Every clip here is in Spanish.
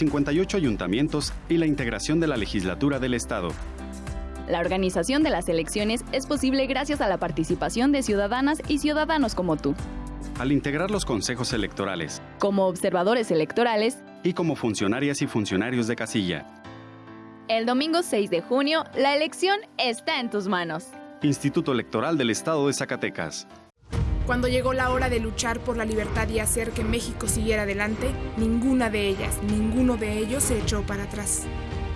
58 ayuntamientos y la integración de la legislatura del Estado. La organización de las elecciones es posible gracias a la participación de ciudadanas y ciudadanos como tú. Al integrar los consejos electorales. Como observadores electorales. Y como funcionarias y funcionarios de casilla. El domingo 6 de junio, la elección está en tus manos. Instituto Electoral del Estado de Zacatecas. Cuando llegó la hora de luchar por la libertad y hacer que México siguiera adelante, ninguna de ellas, ninguno de ellos se echó para atrás.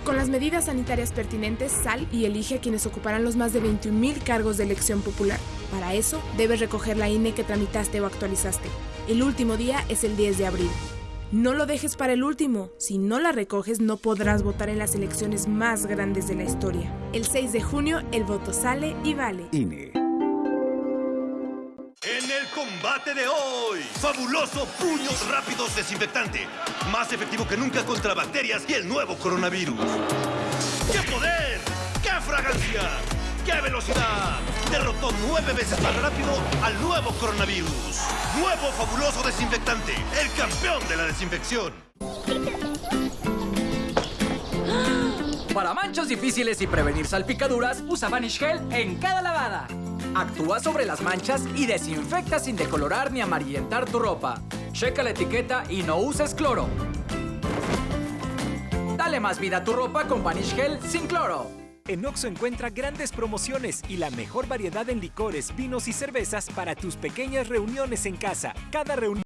Con las medidas sanitarias pertinentes, sal y elige a quienes ocuparán los más de 21.000 cargos de elección popular. Para eso, debes recoger la INE que tramitaste o actualizaste. El último día es el 10 de abril. No lo dejes para el último. Si no la recoges, no podrás votar en las elecciones más grandes de la historia. El 6 de junio, el voto sale y vale. INE. Combate de hoy, fabuloso puños rápidos desinfectante. Más efectivo que nunca contra bacterias y el nuevo coronavirus. ¡Qué poder! ¡Qué fragancia! ¡Qué velocidad! Derrotó nueve veces más rápido al nuevo coronavirus. Nuevo fabuloso desinfectante, el campeón de la desinfección. Para manchas difíciles y prevenir salpicaduras, usa Vanish Gel en cada lavada. Actúa sobre las manchas y desinfecta sin decolorar ni amarillentar tu ropa. Checa la etiqueta y no uses cloro. Dale más vida a tu ropa con Vanish Gel sin cloro. En Oxo encuentra grandes promociones y la mejor variedad en licores, vinos y cervezas para tus pequeñas reuniones en casa. Cada reunión